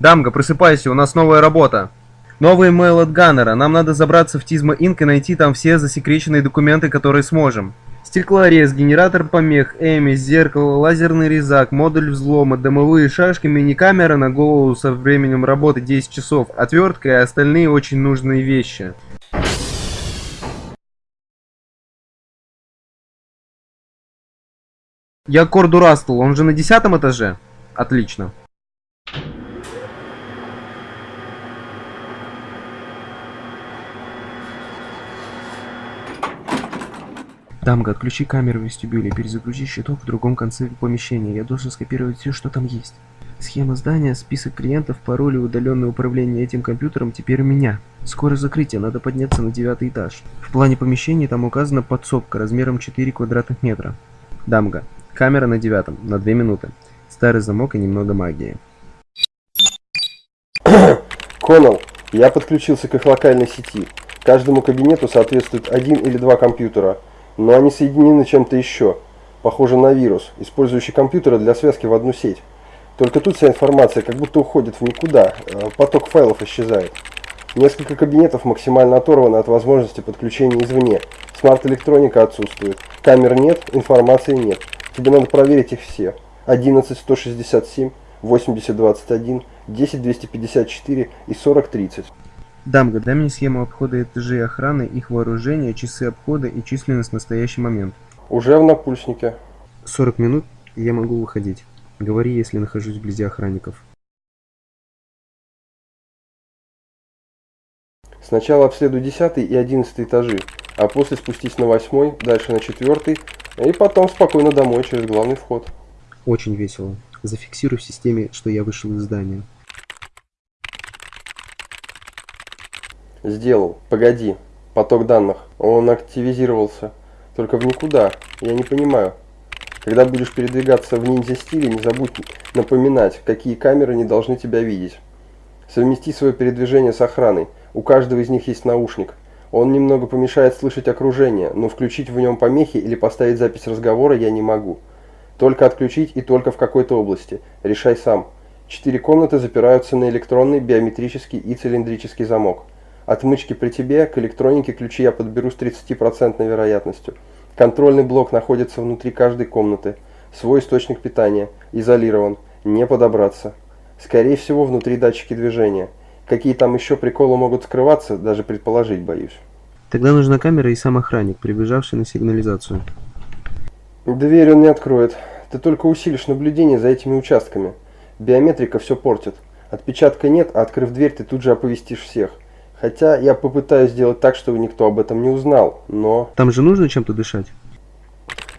Дамга, просыпайся, у нас новая работа. Новый имейл от Ганнера. Нам надо забраться в Тизма Инк и найти там все засекреченные документы, которые сможем. Стеклорез, генератор помех, Эмис, зеркало, лазерный резак, модуль взлома, дымовые шашки, мини-камера на голову со временем работы 10 часов, отвертка и остальные очень нужные вещи. Я Корду Растл, он же на десятом этаже? Отлично. Дамга, отключи камеру в вестибюле, перезагрузи щиток в другом конце помещения. Я должен скопировать все, что там есть. Схема здания, список клиентов, пароль и удаленное управление этим компьютером теперь у меня. Скоро закрытие, надо подняться на девятый этаж. В плане помещения там указана подсобка размером 4 квадратных метра. Дамга, камера на девятом, на 2 минуты. Старый замок и немного магии. Коннелл, я подключился к их локальной сети. Каждому кабинету соответствует один или два компьютера, но они соединены чем-то еще. Похоже на вирус, использующий компьютеры для связки в одну сеть. Только тут вся информация как будто уходит в никуда, э, поток файлов исчезает. Несколько кабинетов максимально оторваны от возможности подключения извне. Смарт-электроника отсутствует. Камер нет, информации нет. Тебе надо проверить их все. 11 167, 80 21, 10 254 и 40 30. Дамга, дай мне схему обхода этажей охраны, их вооружение, часы обхода и численность в настоящий момент. Уже в напульснике. 40 минут, я могу выходить. Говори, если нахожусь вблизи охранников. Сначала обследуй 10 и 11 этажи, а после спустись на 8, дальше на 4 и потом спокойно домой через главный вход. Очень весело. Зафиксируй в системе, что я вышел из здания. Сделал. Погоди. Поток данных. Он активизировался. Только в никуда. Я не понимаю. Когда будешь передвигаться в ниндзя-стиле, не забудь напоминать, какие камеры не должны тебя видеть. Совмести свое передвижение с охраной. У каждого из них есть наушник. Он немного помешает слышать окружение, но включить в нем помехи или поставить запись разговора я не могу. Только отключить и только в какой-то области. Решай сам. Четыре комнаты запираются на электронный, биометрический и цилиндрический замок. Отмычки при тебе, к электронике ключи я подберу с 30% вероятностью. Контрольный блок находится внутри каждой комнаты. Свой источник питания. Изолирован. Не подобраться. Скорее всего, внутри датчики движения. Какие там еще приколы могут скрываться, даже предположить боюсь. Тогда нужна камера и сам охранник, прибежавший на сигнализацию. Дверь он не откроет. Ты только усилишь наблюдение за этими участками. Биометрика все портит. Отпечатка нет, а открыв дверь, ты тут же оповестишь всех. Хотя я попытаюсь сделать так, чтобы никто об этом не узнал, но... Там же нужно чем-то дышать?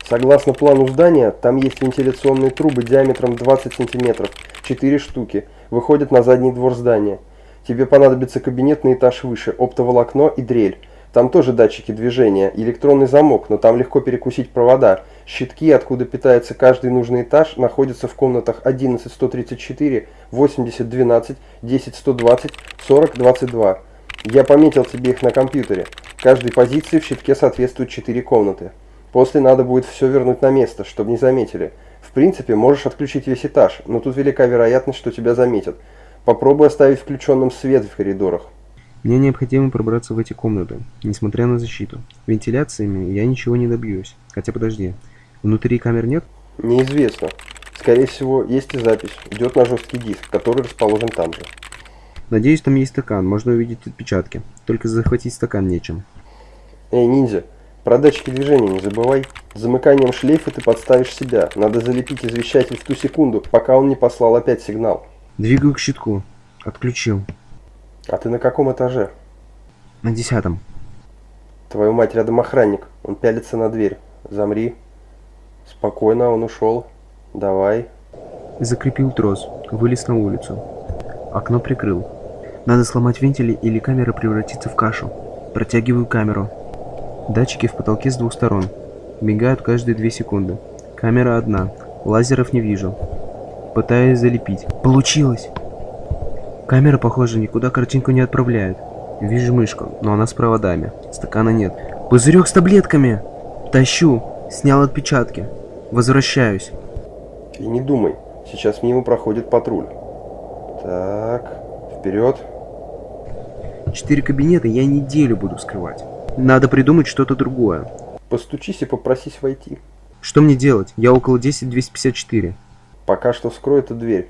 Согласно плану здания, там есть вентиляционные трубы диаметром 20 сантиметров, 4 штуки, выходят на задний двор здания. Тебе понадобится кабинет на этаж выше, оптоволокно и дрель. Там тоже датчики движения, электронный замок, но там легко перекусить провода. Щитки, откуда питается каждый нужный этаж, находятся в комнатах 11134, 8012, 10120, 4022. Я пометил тебе их на компьютере. Каждой позиции в щитке соответствует 4 комнаты. После надо будет все вернуть на место, чтобы не заметили. В принципе, можешь отключить весь этаж, но тут велика вероятность, что тебя заметят. Попробуй оставить включенным свет в коридорах. Мне необходимо пробраться в эти комнаты, несмотря на защиту. Вентиляциями я ничего не добьюсь. Хотя подожди, внутри камер нет? Неизвестно. Скорее всего, есть и запись. Идет на жесткий диск, который расположен там же. Надеюсь, там есть стакан, можно увидеть отпечатки. Только захватить стакан нечем. Эй, ниндзя, про датчики движения не забывай. Замыканием шлейфа ты подставишь себя. Надо залепить извещатель в ту секунду, пока он не послал опять сигнал. Двигаю к щитку. Отключил. А ты на каком этаже? На десятом. Твою мать, рядом охранник. Он пялится на дверь. Замри. Спокойно, он ушел. Давай. Закрепил трос. Вылез на улицу. Окно прикрыл. Надо сломать вентили или камера превратится в кашу. Протягиваю камеру. Датчики в потолке с двух сторон. Мигают каждые две секунды. Камера одна. Лазеров не вижу. Пытаюсь залепить. Получилось! Камера, похоже, никуда картинку не отправляет. Вижу мышку, но она с проводами. Стакана нет. Пузырек с таблетками! Тащу. Снял отпечатки. Возвращаюсь. И не думай. Сейчас мимо проходит патруль. Так, вперед. Четыре кабинета я неделю буду скрывать. Надо придумать что-то другое. Постучись и попросись войти. Что мне делать? Я около 10254. Пока что вскрой эту дверь.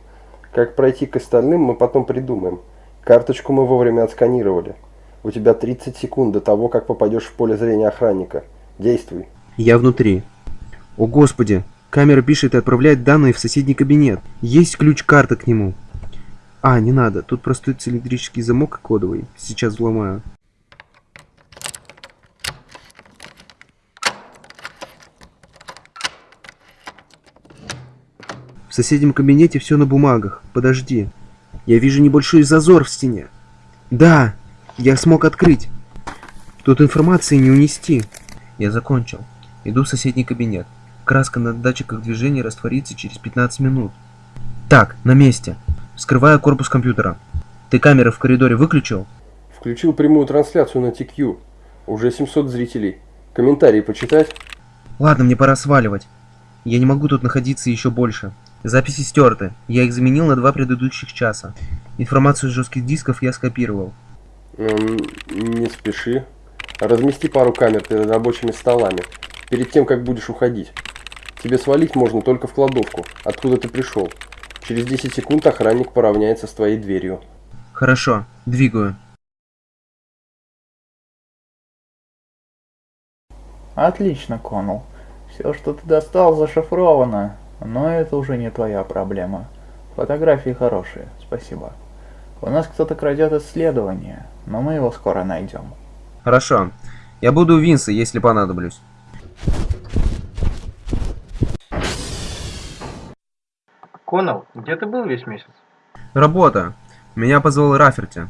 Как пройти к остальным, мы потом придумаем. Карточку мы вовремя отсканировали. У тебя 30 секунд до того, как попадешь в поле зрения охранника. Действуй. Я внутри. О господи, камера пишет и отправляет данные в соседний кабинет. Есть ключ-карта к нему. А, не надо, тут простой цилиндрический замок кодовый. Сейчас взломаю. В соседнем кабинете все на бумагах. Подожди. Я вижу небольшой зазор в стене. Да, я смог открыть. Тут информации не унести. Я закончил. Иду в соседний кабинет. Краска на датчиках движения растворится через 15 минут. Так, на месте. Вскрываю корпус компьютера. Ты камеры в коридоре выключил? Включил прямую трансляцию на TQ. Уже 700 зрителей. Комментарии почитать? Ладно, мне пора сваливать. Я не могу тут находиться еще больше. Записи стерты. Я их заменил на два предыдущих часа. Информацию с жестких дисков я скопировал. М, Не спеши. Размести пару камер перед рабочими столами. Перед тем, как будешь уходить. Тебе свалить можно только в кладовку, откуда ты пришел. Через 10 секунд охранник поравняется с твоей дверью. Хорошо, двигаю. Отлично, Коннелл. Все, что ты достал, зашифровано. Но это уже не твоя проблема. Фотографии хорошие, спасибо. У нас кто-то крадет исследование, но мы его скоро найдем. Хорошо. Я буду у Винса, если понадоблюсь. Коннелл, где ты был весь месяц? Работа. Меня позвал Раферти.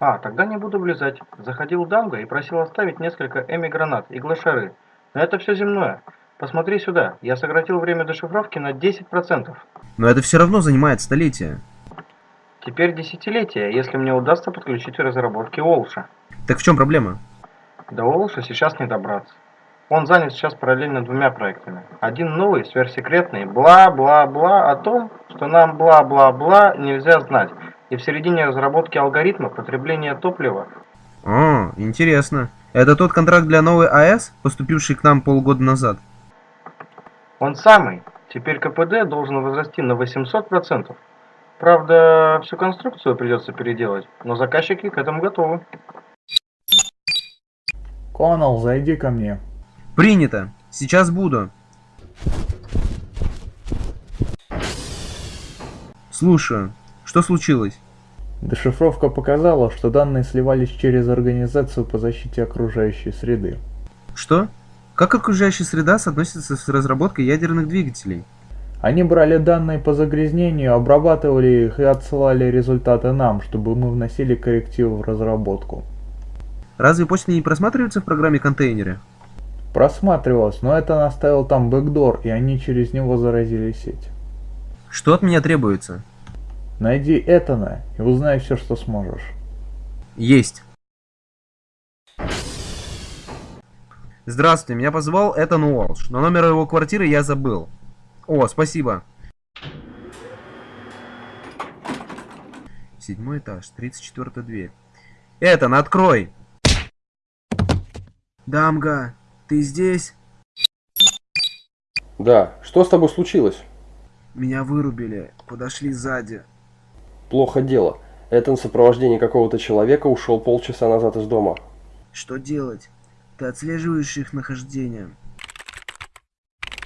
А, тогда не буду влезать. Заходил Данго и просил оставить несколько эми-гранат и глашары. Но это все земное. Посмотри сюда, я сократил время дешифровки на 10%. Но это все равно занимает столетия. Теперь десятилетие, если мне удастся подключить разработки Олша. Так в чем проблема? До Олша сейчас не добраться. Он занят сейчас параллельно двумя проектами. Один новый, сверхсекретный, бла-бла-бла о том, что нам бла-бла-бла нельзя знать. И в середине разработки алгоритма потребления топлива О, интересно. Это тот контракт для новой АЭС, поступивший к нам полгода назад? Он самый. Теперь КПД должен возрасти на 800%. Правда, всю конструкцию придется переделать, но заказчики к этому готовы. Коннелл, зайди ко мне. Принято. Сейчас буду. Слушаю. Что случилось? Дешифровка показала, что данные сливались через Организацию по защите окружающей среды. Что? Как окружающая среда соотносится с разработкой ядерных двигателей? Они брали данные по загрязнению, обрабатывали их и отсылали результаты нам, чтобы мы вносили коррективы в разработку. Разве почта не просматривается в программе контейнере? Просматривалось, но это наставил там бэкдор, и они через него заразили сеть. Что от меня требуется? Найди Этана и узнай все, что сможешь. Есть. Здравствуйте, меня позвал Этан Уолш, но номер его квартиры я забыл. О, спасибо. Седьмой этаж, 34 дверь. Этан, открой! Дамга, ты здесь? Да, что с тобой случилось? Меня вырубили, подошли сзади. Плохо дело. Этан в сопровождении какого-то человека ушел полчаса назад из дома. Что делать? Ты отслеживаешь их нахождение.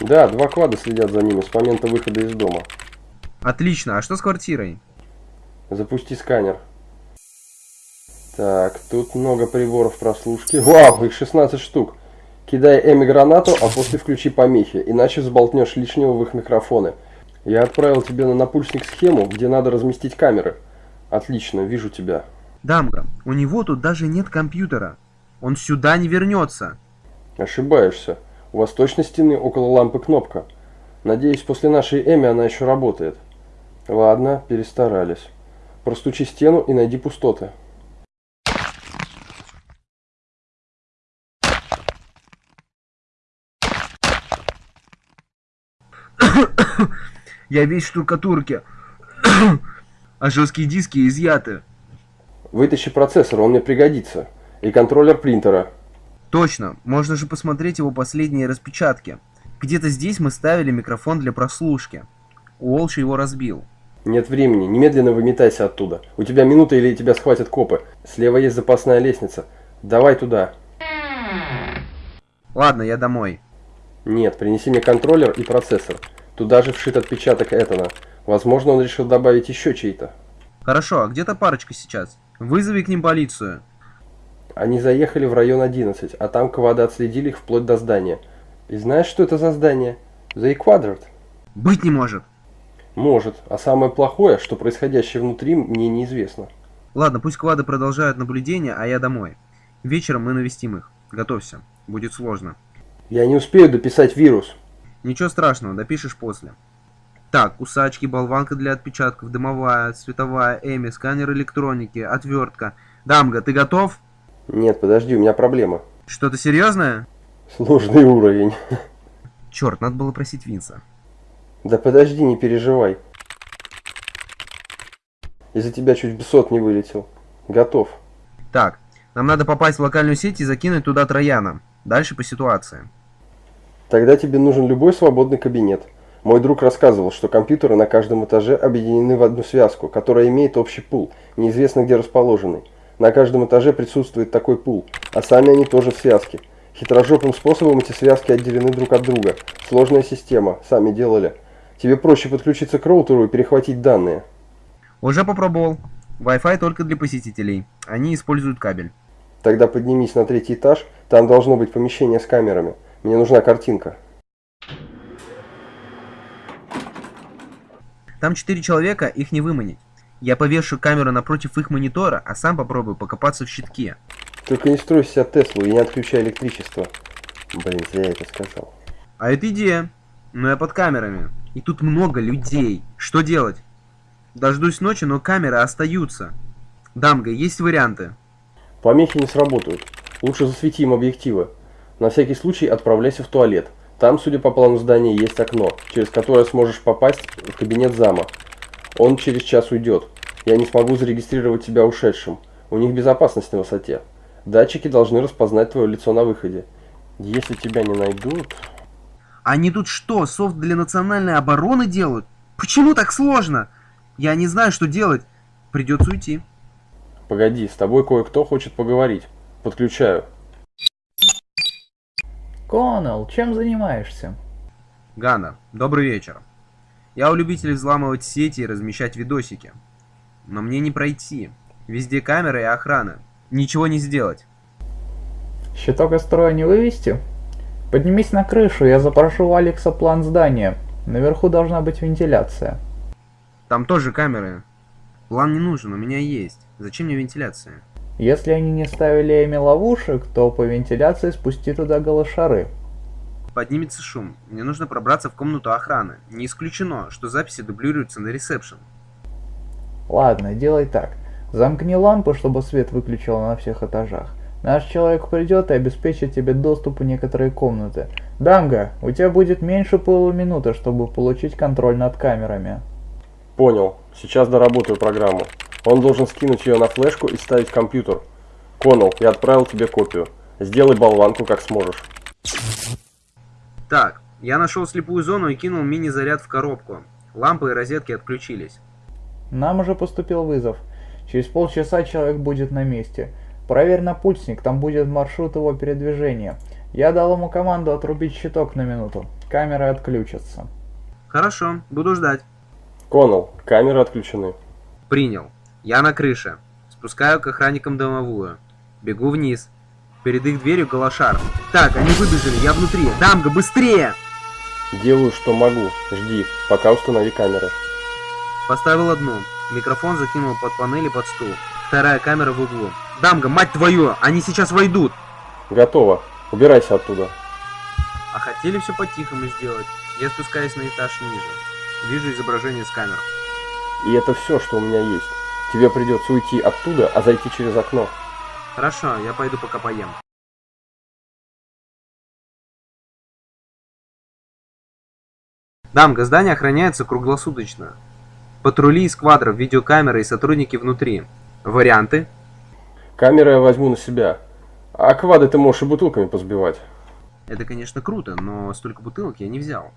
Да, два квада следят за ними с момента выхода из дома. Отлично, а что с квартирой? Запусти сканер. Так, тут много приборов прослушки. Вау, их 16 штук. Кидай Эми гранату, а после включи помехи, иначе взболтнешь лишнего в их микрофоны. Я отправил тебе на напульсник схему, где надо разместить камеры. Отлично, вижу тебя. Дамга, у него тут даже нет компьютера. Он сюда не вернется. Ошибаешься. У восточной стены около лампы кнопка. Надеюсь, после нашей Эми она еще работает. Ладно, перестарались. Простучи стену и найди пустоты. Я весь в штукатурке. А жесткие диски изъяты. Вытащи процессор, он мне пригодится. И контроллер принтера. Точно, можно же посмотреть его последние распечатки. Где-то здесь мы ставили микрофон для прослушки. Уолш его разбил. Нет времени, немедленно выметайся оттуда. У тебя минута или тебя схватят копы. Слева есть запасная лестница. Давай туда. Ладно, я домой. Нет, принеси мне контроллер и процессор. Туда же вшит отпечаток Этана. Возможно, он решил добавить еще чей-то. Хорошо, а где-то парочка сейчас. Вызови к ним полицию. Они заехали в район 11, а там квады отследили их вплоть до здания. И знаешь, что это за здание? The Quadrant. Быть не может. Может, а самое плохое, что происходящее внутри мне неизвестно. Ладно, пусть квады продолжают наблюдение, а я домой. Вечером мы навестим их. Готовься. Будет сложно. Я не успею дописать вирус. Ничего страшного, допишешь после. Так, кусачки, болванка для отпечатков, дымовая, световая, эми, сканер электроники, отвертка. Дамга, ты готов? Нет, подожди, у меня проблема. Что-то серьезное? Сложный уровень. Черт, надо было просить Винса. Да подожди, не переживай. Из-за тебя чуть в сот не вылетел. Готов. Так, нам надо попасть в локальную сеть и закинуть туда Трояна. Дальше по ситуации. Тогда тебе нужен любой свободный кабинет. Мой друг рассказывал, что компьютеры на каждом этаже объединены в одну связку, которая имеет общий пул, неизвестно где расположенный. На каждом этаже присутствует такой пул, а сами они тоже в связке. Хитрожопым способом эти связки отделены друг от друга. Сложная система, сами делали. Тебе проще подключиться к роутеру и перехватить данные. Уже попробовал. Wi-Fi только для посетителей. Они используют кабель. Тогда поднимись на третий этаж, там должно быть помещение с камерами. Мне нужна картинка. Там четыре человека, их не выманить. Я повешу камеру напротив их монитора, а сам попробую покопаться в щитке. Только не строй себя Теслу и не отключай электричество. Блин, зря я это сказал. А это идея. Но я под камерами. И тут много людей. Что делать? Дождусь ночи, но камеры остаются. Дамга, есть варианты? Помехи не сработают. Лучше засвети им объективы. На всякий случай отправляйся в туалет. Там, судя по плану здания, есть окно, через которое сможешь попасть в кабинет зама. Он через час уйдет. Я не смогу зарегистрировать тебя ушедшим. У них безопасность на высоте. Датчики должны распознать твое лицо на выходе. Если тебя не найдут... Они тут что, софт для национальной обороны делают? Почему так сложно? Я не знаю, что делать. Придется уйти. Погоди, с тобой кое-кто хочет поговорить. Подключаю. Коннелл, чем занимаешься? Гана, добрый вечер. Я у любителей взламывать сети и размещать видосики. Но мне не пройти. Везде камеры и охрана. Ничего не сделать. Щиток из строя не вывести? Поднимись на крышу, я запрошу у Алекса план здания. Наверху должна быть вентиляция. Там тоже камеры. План не нужен, у меня есть. Зачем мне вентиляция? Если они не ставили Эми ловушек, то по вентиляции спусти туда голошары. Поднимется шум. Мне нужно пробраться в комнату охраны. Не исключено, что записи дублируются на ресепшн. Ладно, делай так. Замкни лампы, чтобы свет выключил на всех этажах. Наш человек придет и обеспечит тебе доступ в некоторые комнаты. Дамга, у тебя будет меньше полуминуты, чтобы получить контроль над камерами. Понял. Сейчас доработаю программу. Он должен скинуть ее на флешку и ставить в компьютер. Коннелл, я отправил тебе копию. Сделай болванку как сможешь. Так, я нашел слепую зону и кинул мини-заряд в коробку. Лампы и розетки отключились. Нам уже поступил вызов. Через полчаса человек будет на месте. Проверь на пульсник, там будет маршрут его передвижения. Я дал ему команду отрубить щиток на минуту. Камеры отключатся. Хорошо, буду ждать. Коннелл, камеры отключены. Принял. Я на крыше. Спускаю к охранникам домовую. Бегу вниз. Перед их дверью галашар. Так, они выбежали, я внутри. Дамга, быстрее! Делаю, что могу. Жди, пока установи камеры. Поставил одну. Микрофон закинул под панель и под стул. Вторая камера в углу. Дамга, мать твою, они сейчас войдут! Готово. Убирайся оттуда. А хотели все по-тихому сделать. Я спускаюсь на этаж ниже. Вижу изображение с камер. И это все, что у меня есть. Тебе придется уйти оттуда, а зайти через окно. Хорошо, я пойду пока поем. Дамга, здание охраняется круглосуточно. Патрули из квадров, видеокамеры и сотрудники внутри. Варианты? Камеры я возьму на себя. А квады ты можешь и бутылками позбивать. Это, конечно, круто, но столько бутылок я не взял.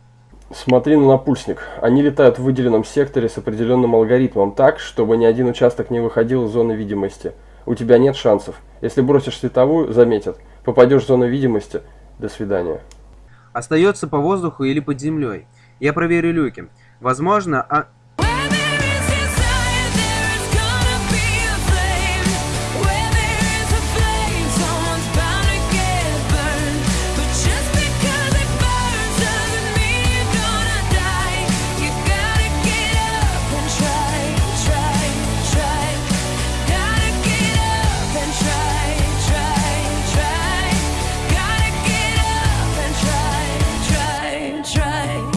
Смотри на напульсник. Они летают в выделенном секторе с определенным алгоритмом так, чтобы ни один участок не выходил из зоны видимости. У тебя нет шансов. Если бросишь световую, заметят. Попадешь в зону видимости. До свидания. Остается по воздуху или под землей. Я проверю люки. Возможно, а...